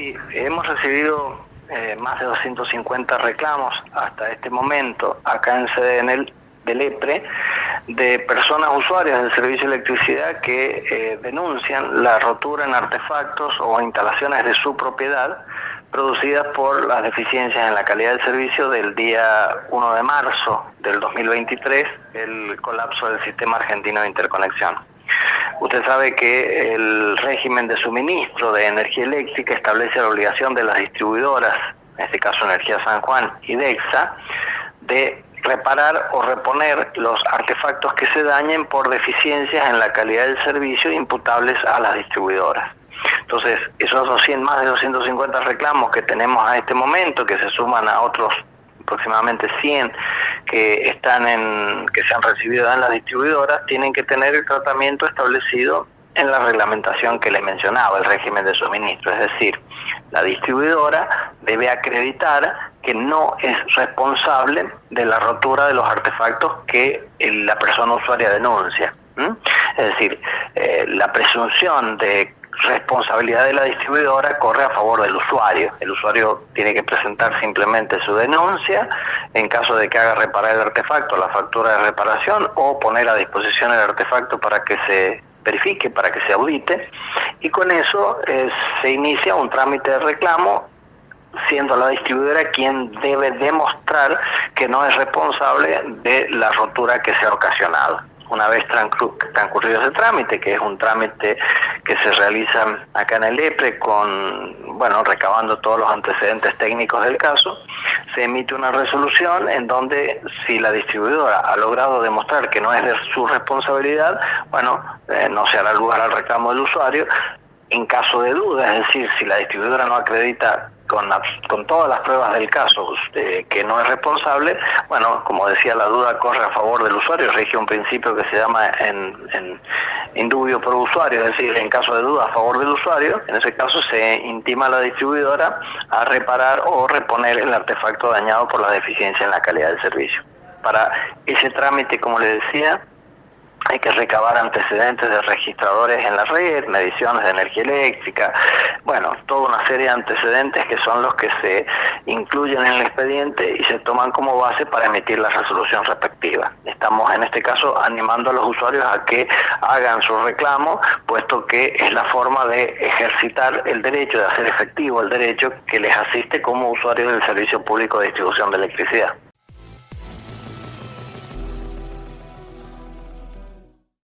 Sí, hemos recibido eh, más de 250 reclamos hasta este momento acá en el del EPRE de personas usuarias del servicio de electricidad que eh, denuncian la rotura en artefactos o instalaciones de su propiedad producidas por las deficiencias en la calidad del servicio del día 1 de marzo del 2023, el colapso del sistema argentino de interconexión. Usted sabe que el régimen de suministro de energía eléctrica establece la obligación de las distribuidoras, en este caso Energía San Juan y DEXA, de reparar o reponer los artefactos que se dañen por deficiencias en la calidad del servicio imputables a las distribuidoras. Entonces, esos 200, más de 250 reclamos que tenemos a este momento, que se suman a otros aproximadamente 100 que están en que se han recibido en las distribuidoras, tienen que tener el tratamiento establecido en la reglamentación que le mencionaba, el régimen de suministro, es decir, la distribuidora debe acreditar que no es responsable de la rotura de los artefactos que la persona usuaria denuncia. Es decir, eh, la presunción de responsabilidad de la distribuidora corre a favor del usuario. El usuario tiene que presentar simplemente su denuncia en caso de que haga reparar el artefacto, la factura de reparación o poner a disposición el artefacto para que se verifique, para que se audite y con eso eh, se inicia un trámite de reclamo siendo la distribuidora quien debe demostrar que no es responsable de la rotura que se ha ocasionado una vez transcurrido ese trámite, que es un trámite que se realiza acá en el EPRE con, bueno, recabando todos los antecedentes técnicos del caso, se emite una resolución en donde si la distribuidora ha logrado demostrar que no es de su responsabilidad, bueno, eh, no se hará lugar al reclamo del usuario. En caso de duda, es decir, si la distribuidora no acredita con, con todas las pruebas del caso eh, que no es responsable, bueno, como decía, la duda corre a favor del usuario, rige un principio que se llama en, en indubio por usuario, es decir, en caso de duda a favor del usuario, en ese caso se intima a la distribuidora a reparar o reponer el artefacto dañado por la deficiencia en la calidad del servicio. Para ese trámite, como le decía, hay que recabar antecedentes de registradores en la red, mediciones de energía eléctrica, bueno, toda una serie de antecedentes que son los que se incluyen en el expediente y se toman como base para emitir la resolución respectiva. Estamos en este caso animando a los usuarios a que hagan su reclamo, puesto que es la forma de ejercitar el derecho, de hacer efectivo el derecho que les asiste como usuarios del servicio público de distribución de electricidad.